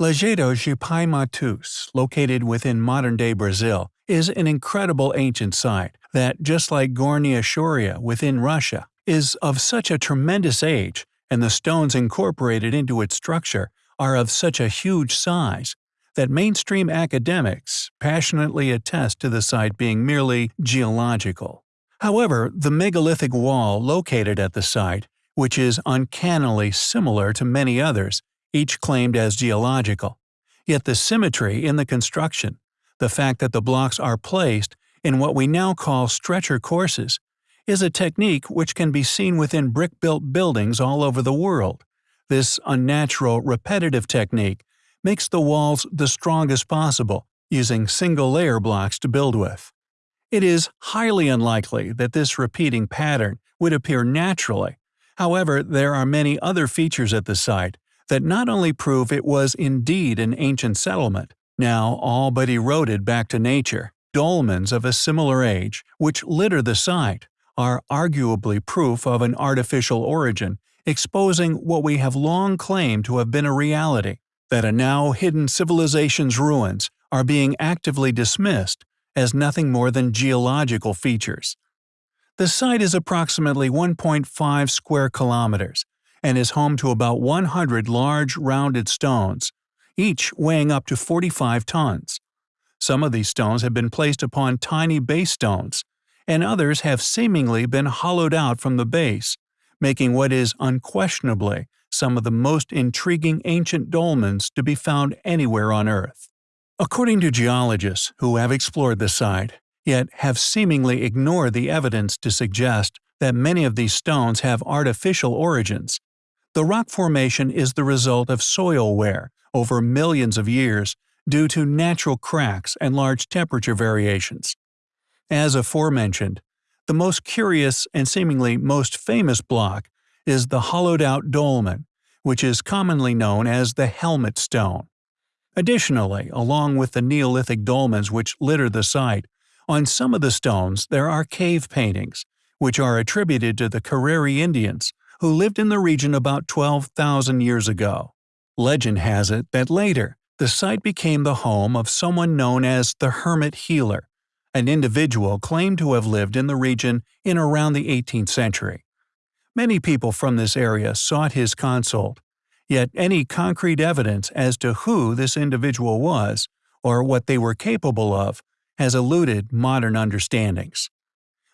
Lajeado de Pai Matus, located within modern-day Brazil, is an incredible ancient site that, just like Gornaya Shoria within Russia, is of such a tremendous age, and the stones incorporated into its structure are of such a huge size, that mainstream academics passionately attest to the site being merely geological. However, the megalithic wall located at the site, which is uncannily similar to many others, each claimed as geological. Yet the symmetry in the construction, the fact that the blocks are placed in what we now call stretcher courses, is a technique which can be seen within brick-built buildings all over the world. This unnatural, repetitive technique makes the walls the strongest possible, using single-layer blocks to build with. It is highly unlikely that this repeating pattern would appear naturally, however there are many other features at the site that not only prove it was indeed an ancient settlement, now all but eroded back to nature, dolmens of a similar age, which litter the site, are arguably proof of an artificial origin, exposing what we have long claimed to have been a reality, that a now hidden civilization's ruins are being actively dismissed as nothing more than geological features. The site is approximately 1.5 square kilometers, and is home to about 100 large rounded stones, each weighing up to 45 tons. Some of these stones have been placed upon tiny base stones, and others have seemingly been hollowed out from the base, making what is unquestionably some of the most intriguing ancient dolmens to be found anywhere on Earth. According to geologists who have explored the site, yet have seemingly ignored the evidence to suggest that many of these stones have artificial origins, the rock formation is the result of soil wear over millions of years due to natural cracks and large temperature variations. As aforementioned, the most curious and seemingly most famous block is the hollowed-out dolmen, which is commonly known as the helmet stone. Additionally, along with the Neolithic dolmens which litter the site, on some of the stones there are cave paintings, which are attributed to the Cariri Indians, who lived in the region about 12,000 years ago. Legend has it that later, the site became the home of someone known as the Hermit Healer, an individual claimed to have lived in the region in around the 18th century. Many people from this area sought his consult, yet any concrete evidence as to who this individual was, or what they were capable of, has eluded modern understandings.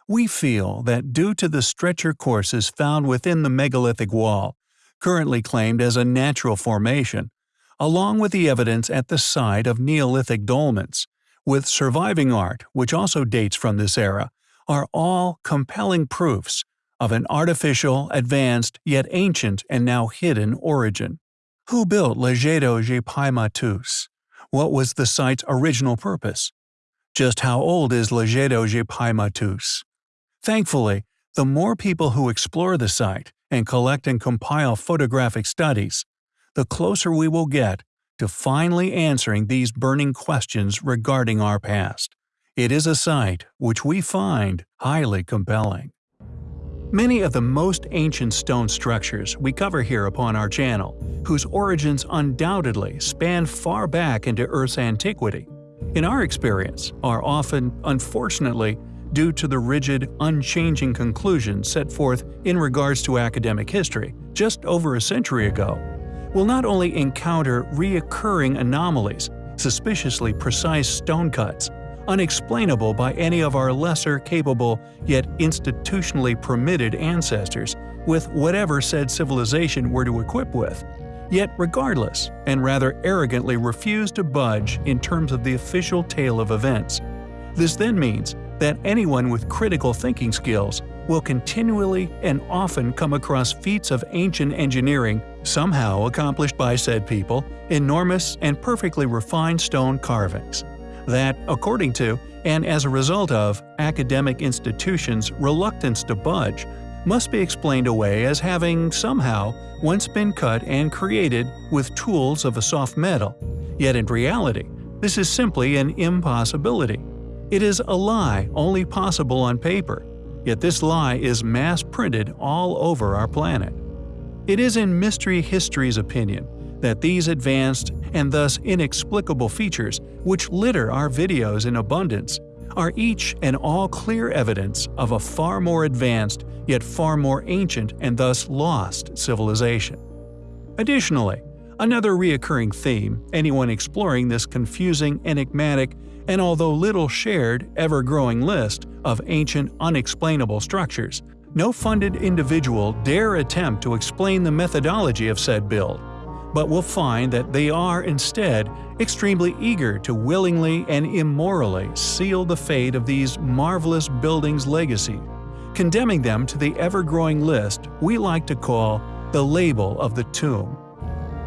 We feel that due to the stretcher courses found within the megalithic wall, currently claimed as a natural formation, along with the evidence at the site of Neolithic dolmens, with surviving art which also dates from this era, are all compelling proofs of an artificial, advanced, yet ancient and now hidden origin. Who built Lajeado de Pai Matus? What was the site's original purpose? Just how old is Lajeado de Pai Matus? Thankfully, the more people who explore the site and collect and compile photographic studies, the closer we will get to finally answering these burning questions regarding our past. It is a site which we find highly compelling. Many of the most ancient stone structures we cover here upon our channel, whose origins undoubtedly span far back into Earth's antiquity, in our experience are often, unfortunately, due to the rigid, unchanging conclusions set forth in regards to academic history just over a century ago, will not only encounter reoccurring anomalies, suspiciously precise stone cuts, unexplainable by any of our lesser capable yet institutionally permitted ancestors with whatever said civilization were to equip with, yet regardless, and rather arrogantly refuse to budge in terms of the official tale of events. This then means that anyone with critical thinking skills will continually and often come across feats of ancient engineering somehow accomplished by said people, enormous and perfectly refined stone carvings. That, according to, and as a result of, academic institutions' reluctance to budge, must be explained away as having somehow once been cut and created with tools of a soft metal, yet in reality, this is simply an impossibility. It is a lie only possible on paper, yet this lie is mass-printed all over our planet. It is in Mystery History's opinion that these advanced and thus inexplicable features, which litter our videos in abundance, are each and all clear evidence of a far more advanced yet far more ancient and thus lost civilization. Additionally, another reoccurring theme, anyone exploring this confusing, enigmatic, and although little shared, ever-growing list of ancient unexplainable structures, no funded individual dare attempt to explain the methodology of said build, but will find that they are instead extremely eager to willingly and immorally seal the fate of these marvelous buildings' legacy, condemning them to the ever-growing list we like to call the label of the tomb.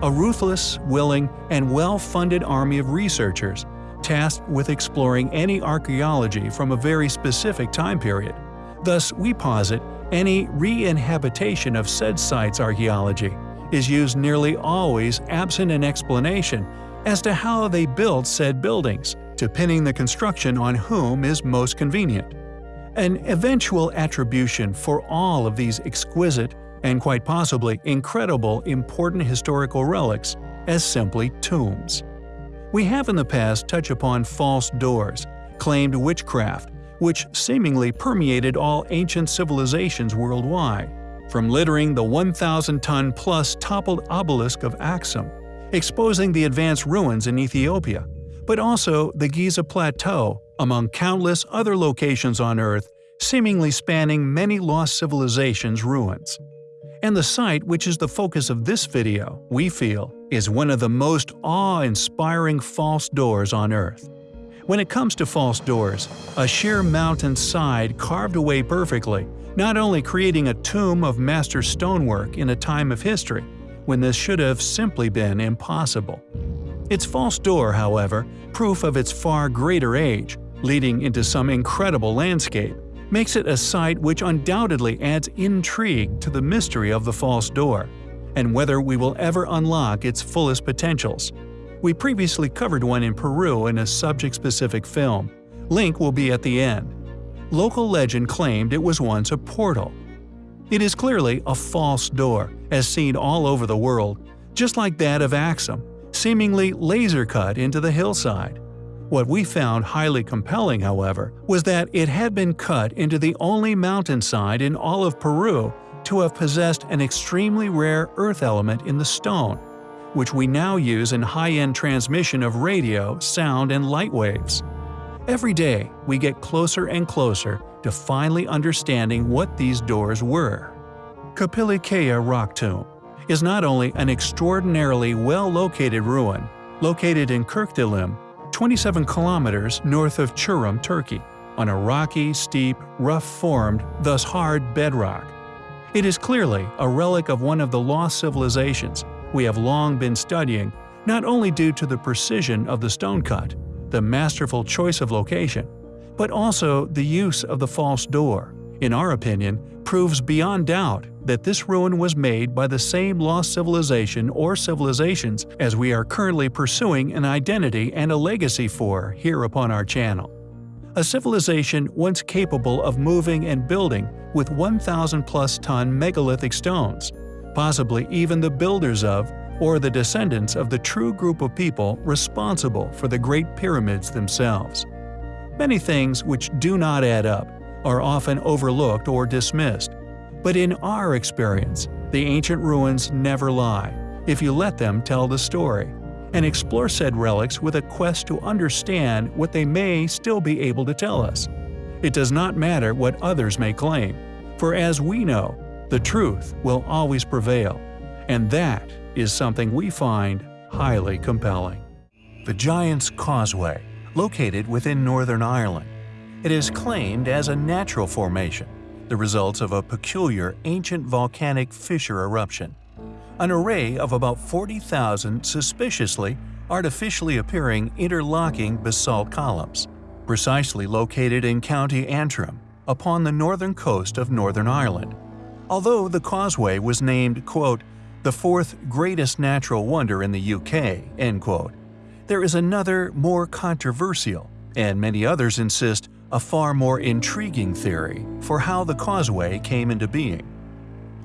A ruthless, willing, and well-funded army of researchers tasked with exploring any archaeology from a very specific time period. Thus, we posit any re-inhabitation of said site's archaeology is used nearly always absent an explanation as to how they built said buildings, depending the construction on whom is most convenient. An eventual attribution for all of these exquisite and quite possibly incredible important historical relics as simply tombs. We have in the past touched upon false doors, claimed witchcraft, which seemingly permeated all ancient civilizations worldwide, from littering the 1,000-ton plus toppled obelisk of Axum, exposing the advanced ruins in Ethiopia, but also the Giza Plateau, among countless other locations on Earth seemingly spanning many lost civilizations' ruins. And the site which is the focus of this video, we feel, is one of the most awe-inspiring false doors on Earth. When it comes to false doors, a sheer mountain side carved away perfectly, not only creating a tomb of master stonework in a time of history, when this should have simply been impossible. Its false door, however, proof of its far greater age, leading into some incredible landscape, makes it a site which undoubtedly adds intrigue to the mystery of the false door, and whether we will ever unlock its fullest potentials. We previously covered one in Peru in a subject-specific film. Link will be at the end. Local legend claimed it was once a portal. It is clearly a false door, as seen all over the world, just like that of Axum, seemingly laser-cut into the hillside. What we found highly compelling, however, was that it had been cut into the only mountainside in all of Peru to have possessed an extremely rare earth element in the stone, which we now use in high-end transmission of radio, sound, and light waves. Every day, we get closer and closer to finally understanding what these doors were. Kapılıkaya Rock Tomb is not only an extraordinarily well-located ruin, located in Kirkdilim, 27 kilometers north of Çorum, Turkey, on a rocky, steep, rough-formed, thus hard bedrock. It is clearly a relic of one of the lost civilizations we have long been studying, not only due to the precision of the stone cut, the masterful choice of location, but also the use of the false door, in our opinion, proves beyond doubt that this ruin was made by the same lost civilization or civilizations as we are currently pursuing an identity and a legacy for here upon our channel. A civilization once capable of moving and building with 1,000 plus ton megalithic stones, possibly even the builders of or the descendants of the true group of people responsible for the Great Pyramids themselves. Many things which do not add up are often overlooked or dismissed. But in our experience, the ancient ruins never lie, if you let them tell the story, and explore said relics with a quest to understand what they may still be able to tell us. It does not matter what others may claim, for as we know, the truth will always prevail, and that is something we find highly compelling. The Giant's Causeway, located within Northern Ireland, it is claimed as a natural formation, the result of a peculiar ancient volcanic fissure eruption. An array of about 40,000 suspiciously, artificially appearing interlocking basalt columns, precisely located in County Antrim, upon the northern coast of Northern Ireland. Although the causeway was named, quote, the fourth greatest natural wonder in the UK, end quote, there is another, more controversial, and many others insist, a far more intriguing theory for how the causeway came into being.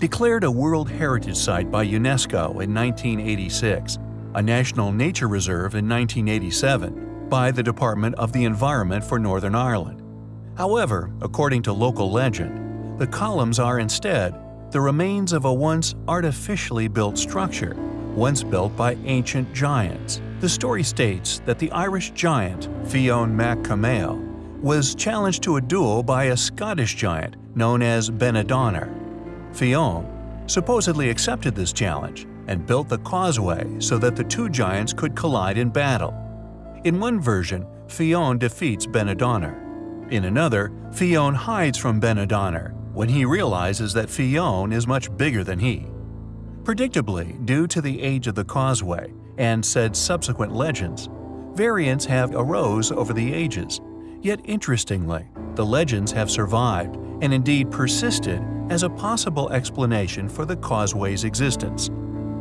Declared a World Heritage Site by UNESCO in 1986, a National Nature Reserve in 1987 by the Department of the Environment for Northern Ireland. However, according to local legend, the columns are instead the remains of a once artificially built structure, once built by ancient giants. The story states that the Irish giant Fionn mac Cumhaill was challenged to a duel by a Scottish giant known as Benandonner. Fionn supposedly accepted this challenge and built the causeway so that the two giants could collide in battle. In one version, Fionn defeats Benandonner. In another, Fionn hides from Benandonner when he realizes that Fionn is much bigger than he. Predictably, due to the age of the causeway and said subsequent legends, variants have arose over the ages. Yet interestingly, the legends have survived and indeed persisted as a possible explanation for the causeway's existence.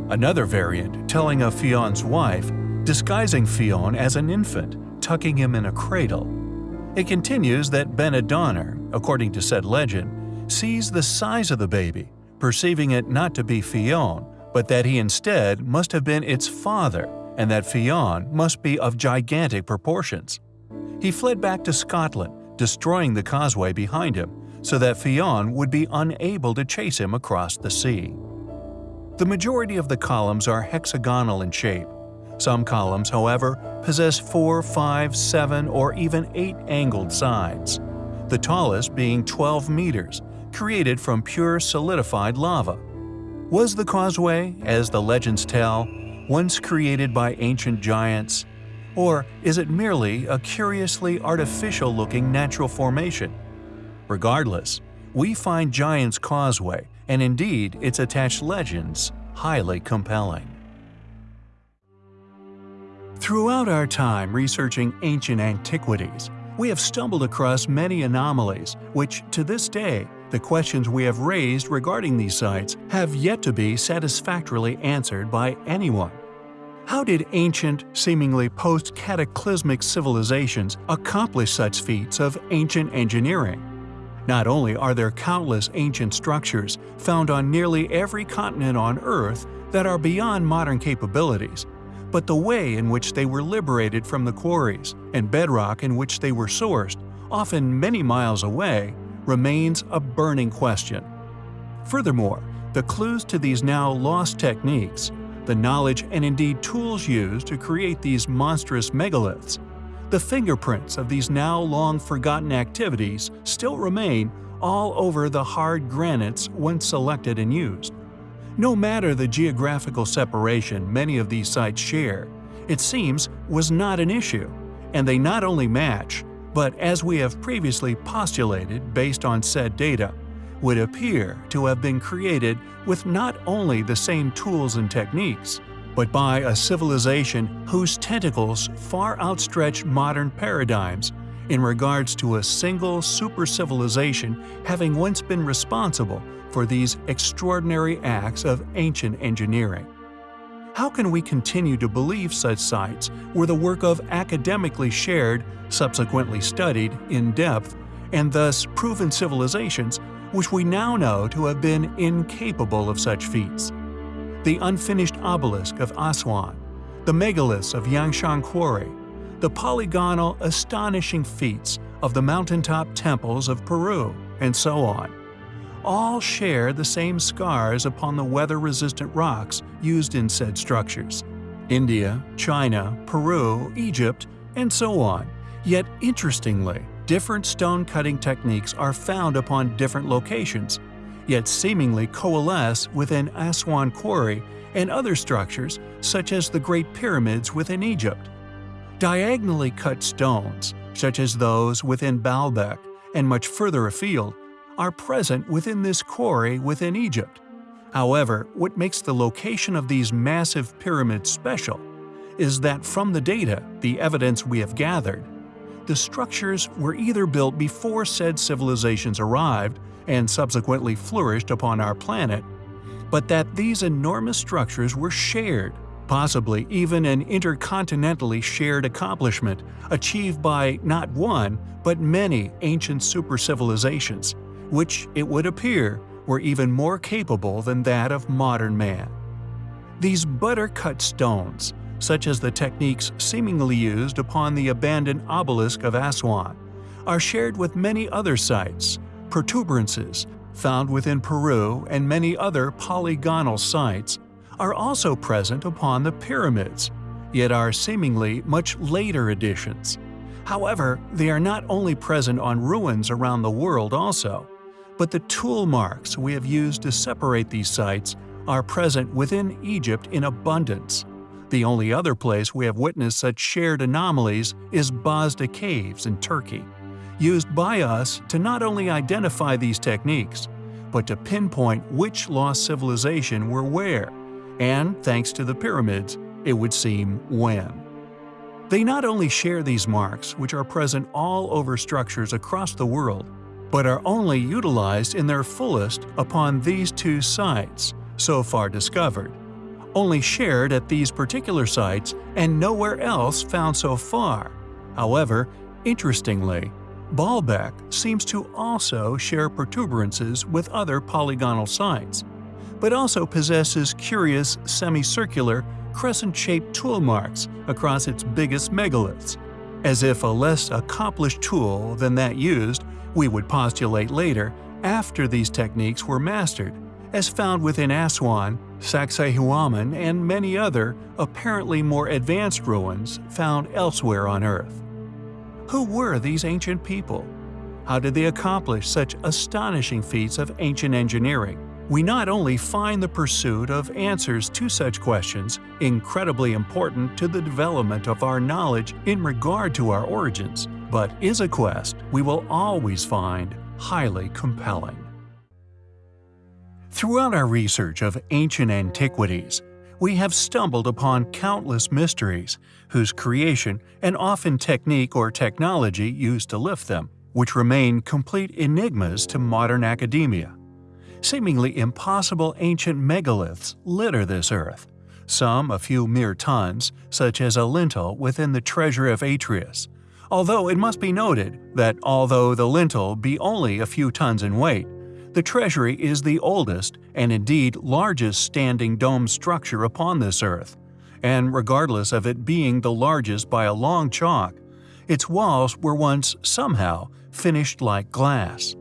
Another variant telling of Fionn's wife disguising Fionn as an infant, tucking him in a cradle. It continues that Benandonner, according to said legend, sees the size of the baby, perceiving it not to be Fionn, but that he instead must have been its father and that Fionn must be of gigantic proportions. He fled back to Scotland, destroying the causeway behind him, so that Fionn would be unable to chase him across the sea. The majority of the columns are hexagonal in shape. Some columns, however, possess four, five, seven, or even eight angled sides, the tallest being 12 meters, created from pure solidified lava. Was the causeway, as the legends tell, once created by ancient giants? Or is it merely a curiously artificial-looking natural formation? Regardless, we find Giant's Causeway, and indeed its attached legends, highly compelling. Throughout our time researching ancient antiquities, we have stumbled across many anomalies which, to this day, the questions we have raised regarding these sites have yet to be satisfactorily answered by anyone. How did ancient, seemingly post-cataclysmic civilizations accomplish such feats of ancient engineering? Not only are there countless ancient structures found on nearly every continent on Earth that are beyond modern capabilities, but the way in which they were liberated from the quarries and bedrock in which they were sourced, often many miles away, remains a burning question. Furthermore, the clues to these now lost techniques, the knowledge and indeed tools used to create these monstrous megaliths, the fingerprints of these now long forgotten activities still remain all over the hard granites once selected and used. No matter the geographical separation many of these sites share, it seems was not an issue, and they not only match, but as we have previously postulated based on said data, would appear to have been created with not only the same tools and techniques, but by a civilization whose tentacles far outstretch modern paradigms in regards to a single super-civilization having once been responsible for these extraordinary acts of ancient engineering. How can we continue to believe such sites were the work of academically shared, subsequently studied in depth, and thus proven civilizations which we now know to have been incapable of such feats? The unfinished obelisk of Aswan, the megaliths of Yangshan Quarry, the polygonal, astonishing feats of the mountaintop temples of Peru, and so on. All share the same scars upon the weather-resistant rocks used in said structures. India, China, Peru, Egypt, and so on. Yet interestingly, different stone cutting techniques are found upon different locations, yet seemingly coalesce within Aswan Quarry and other structures such as the Great Pyramids within Egypt. Diagonally cut stones, such as those within Baalbek and much further afield, are present within this quarry within Egypt. However, what makes the location of these massive pyramids special is that from the data, the evidence we have gathered, the structures were either built before said civilizations arrived and subsequently flourished upon our planet, but that these enormous structures were shared, possibly even an intercontinentally shared accomplishment achieved by not one but many ancient super-civilizations, which, it would appear, were even more capable than that of modern man. These butter-cut stones, such as the techniques seemingly used upon the abandoned obelisk of Aswan, are shared with many other sites, protuberances, found within Peru and many other polygonal sites, are also present upon the pyramids, yet are seemingly much later additions. However, they are not only present on ruins around the world also, but the tool marks we have used to separate these sites are present within Egypt in abundance. The only other place we have witnessed such shared anomalies is Bazda Caves in Turkey, used by us to not only identify these techniques, but to pinpoint which lost civilization were where, and thanks to the pyramids, it would seem when. They not only share these marks, which are present all over structures across the world, but are only utilized in their fullest upon these two sites, so far discovered, only shared at these particular sites and nowhere else found so far. However, interestingly, Baalbek seems to also share protuberances with other polygonal sites, but also possesses curious semicircular crescent-shaped tool marks across its biggest megaliths, as if a less accomplished tool than that used, we would postulate later, after these techniques were mastered, as found within Aswan, Sacsayhuaman, and many other, apparently more advanced ruins found elsewhere on Earth. Who were these ancient people? How did they accomplish such astonishing feats of ancient engineering? we not only find the pursuit of answers to such questions incredibly important to the development of our knowledge in regard to our origins, but is a quest we will always find highly compelling. Throughout our research of ancient antiquities, we have stumbled upon countless mysteries whose creation and often technique or technology used to lift them, which remain complete enigmas to modern academia. Seemingly impossible ancient megaliths litter this earth, some a few mere tons, such as a lintel within the treasure of Atreus. Although it must be noted that although the lintel be only a few tons in weight, the treasury is the oldest and indeed largest standing dome structure upon this earth, and regardless of it being the largest by a long chalk, its walls were once somehow finished like glass.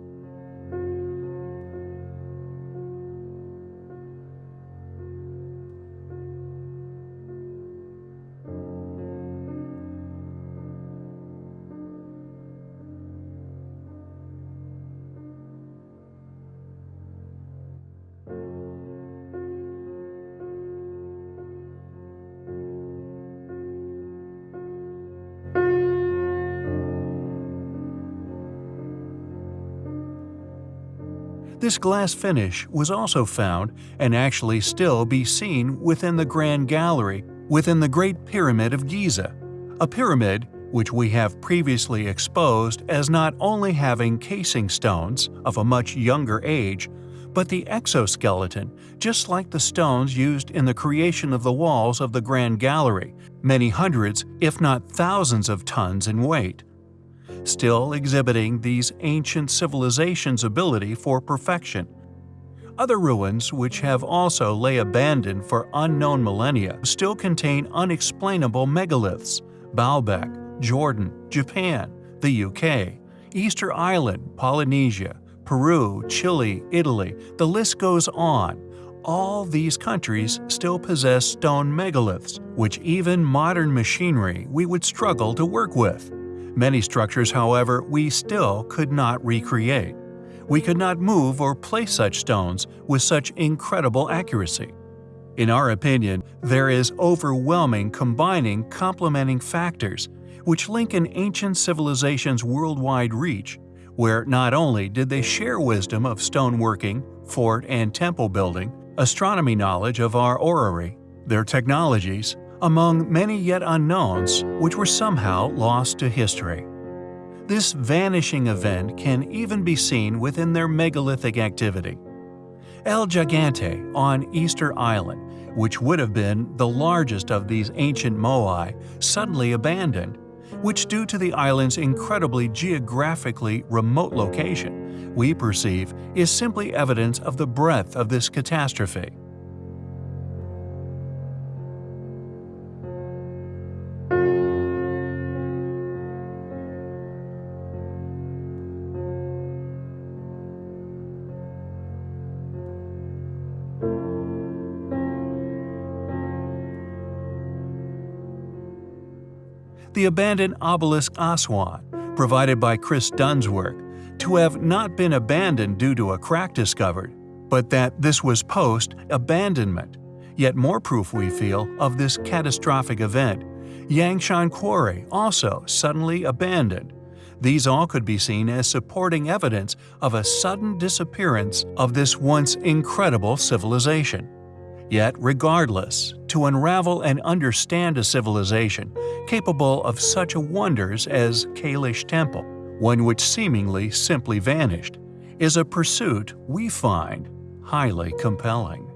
This glass finish was also found and actually still be seen within the Grand Gallery within the Great Pyramid of Giza, a pyramid which we have previously exposed as not only having casing stones of a much younger age, but the exoskeleton, just like the stones used in the creation of the walls of the Grand Gallery, many hundreds, if not thousands of tons in weight still exhibiting these ancient civilizations' ability for perfection. Other ruins, which have also lay abandoned for unknown millennia, still contain unexplainable megaliths Baalbek, Jordan, Japan, the UK, Easter Island, Polynesia, Peru, Chile, Italy, the list goes on. All these countries still possess stone megaliths, which even modern machinery we would struggle to work with. Many structures, however, we still could not recreate. We could not move or place such stones with such incredible accuracy. In our opinion, there is overwhelming combining complementing factors which link an ancient civilization's worldwide reach, where not only did they share wisdom of stoneworking, fort and temple building, astronomy knowledge of our orrery, their technologies, among many yet unknowns which were somehow lost to history. This vanishing event can even be seen within their megalithic activity. El Gigante on Easter Island, which would have been the largest of these ancient moai, suddenly abandoned, which due to the island's incredibly geographically remote location we perceive is simply evidence of the breadth of this catastrophe. The abandoned obelisk Aswan, provided by Chris Dunn's work, to have not been abandoned due to a crack discovered, but that this was post-abandonment. Yet more proof we feel of this catastrophic event. Yangshan Quarry also suddenly abandoned. These all could be seen as supporting evidence of a sudden disappearance of this once incredible civilization. Yet, regardless, to unravel and understand a civilization capable of such wonders as Kailash Temple, one which seemingly simply vanished, is a pursuit we find highly compelling.